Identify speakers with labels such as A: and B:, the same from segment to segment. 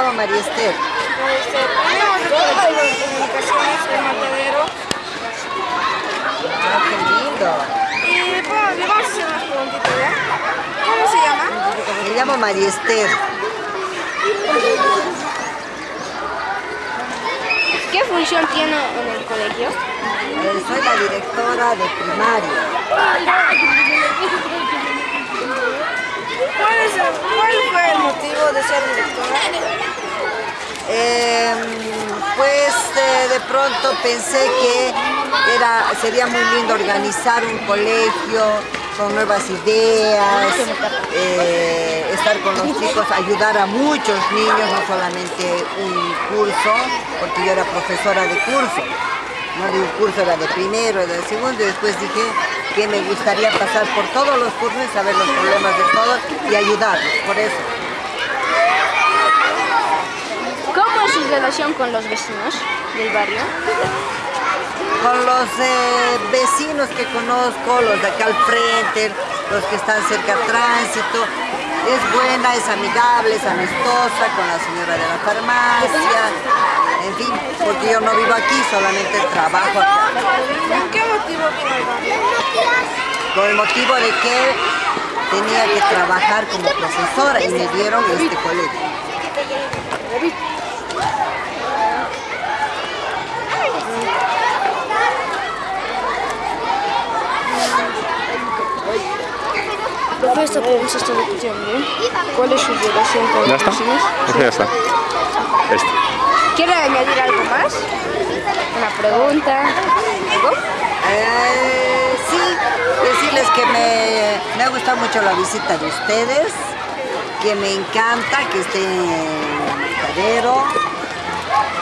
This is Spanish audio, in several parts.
A: María Esther.
B: Colectivo de comunicaciones de Matadero
A: Ah, qué lindo.
B: y bueno, le vamos a hacer unas preguntitas, ¿ya? ¿Cómo se llama?
A: Me llamo María Esther.
C: ¿Qué función tiene en el colegio?
A: Eh, soy la directora de primaria.
B: ¿Cuál, es el- cuál fue el motivo de ser directora?
A: Eh, eh, de pronto pensé que era, sería muy lindo organizar un colegio con nuevas ideas, eh, estar con los chicos, ayudar a muchos niños, no solamente un curso, porque yo era profesora de curso. No de un curso, era de primero, era de segundo, y después dije que me gustaría pasar por todos los cursos saber los problemas de todos y ayudarlos, por eso.
C: ¿Cómo es su relación con los vecinos del barrio?
A: con los eh, vecinos que conozco, los de acá al frente, los que están cerca al tránsito. Es buena, es amigable, es amistosa con la señora de la farmacia, en fin, porque yo no vivo aquí, solamente trabajo acá.
B: ¿Con qué motivo?
A: Con el motivo de que tenía que trabajar como profesora y me dieron este colegio.
C: ¿Cuál es su relación con
D: ¿Ya está?
C: vecinos?
D: Ya está. Este.
C: ¿Quiere añadir algo más? ¿Una pregunta? ¿Algo?
A: Eh, sí, decirles que me, me ha gustado mucho la visita de ustedes, que me encanta que esté en Matadero.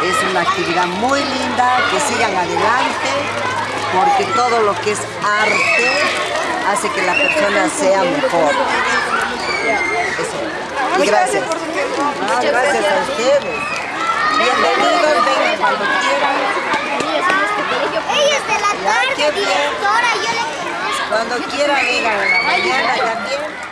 A: Es una actividad muy linda, que sigan adelante, porque todo lo que es arte hace que la persona sea mejor. Eso. Y gracias.
B: por su tiempo.
A: No, gracias a ustedes. Bienvenidos, vengan cuando quieran.
E: Ella es de la tarde, directora, yo le conozco.
A: Cuando quieran, vengan en la mañana también.